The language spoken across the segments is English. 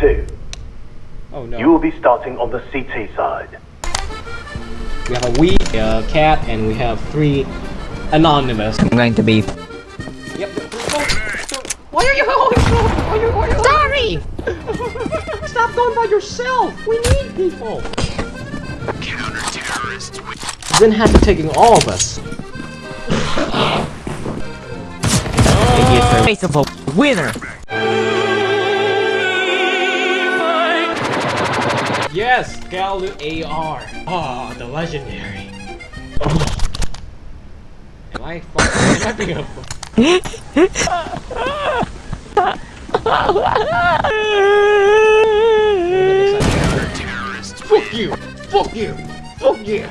Two. Oh no. You will be starting on the CT side. We have a we, a cat, and we have three anonymous. I'm going to be. Yep. Why are you going so? Why are you, why are you Sorry! Stop going by yourself! We need people! Counter terrorists. Then had to taking all of us. Face of a winner! Yes, Galil AR. Oh, the legendary. Oh. Am I fucking am I Fuck you! Fuck you! Fuck you!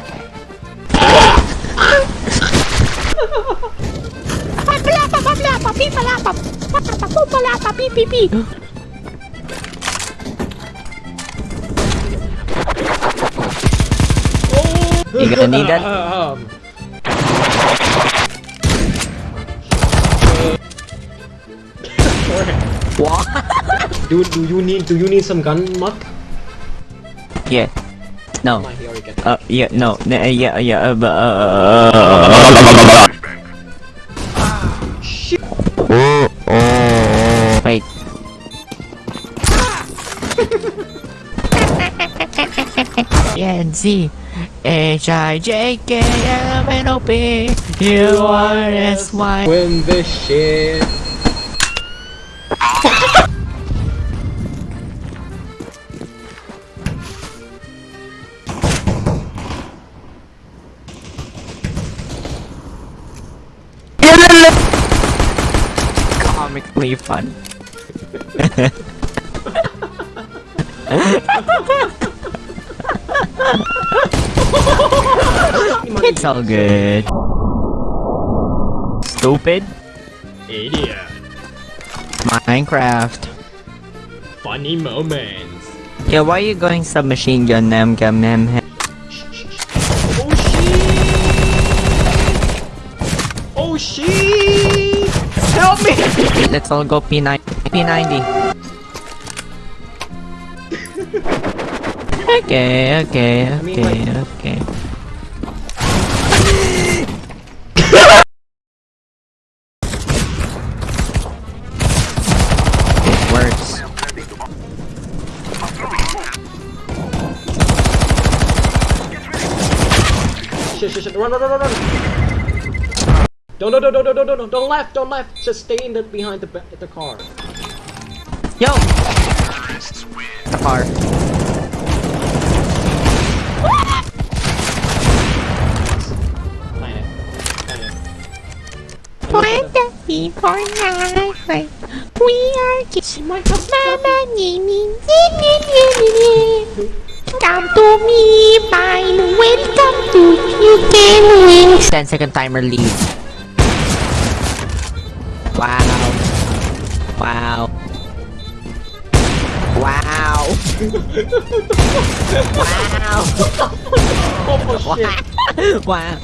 You gonna need that? Um, What? do do you need do you need some gun muck? Yeah. No. Oh, he already got Uh, yeah, no. n- uh, Yeah, yeah, uh, but, uh, Shit. Wait. N Z H I J K L M N O P U R S Y Win this shit. Comically fun. it's all good. Stupid. Idiot. Minecraft. Funny moments. Yeah, why are you going submachine gun nam gam nam? Oh shit! Oh shit! Help me! Let's all go P9 P90. okay, okay, mean, okay, like- okay. Shit, shit, shit! Run, run, run, run, run! Don't, don't, don't, don't, don't, don't, don't, don't left, don't left. Just stay in the behind the the car. Yo! The car. Planet. Planet. What the people like? We are kids. Mama, me, me, me, me, me, me, me. Come to me, mine. Welcome to you can win. 10 second timer lead. Wow. Wow. Wow. wow. Oh shit! wow.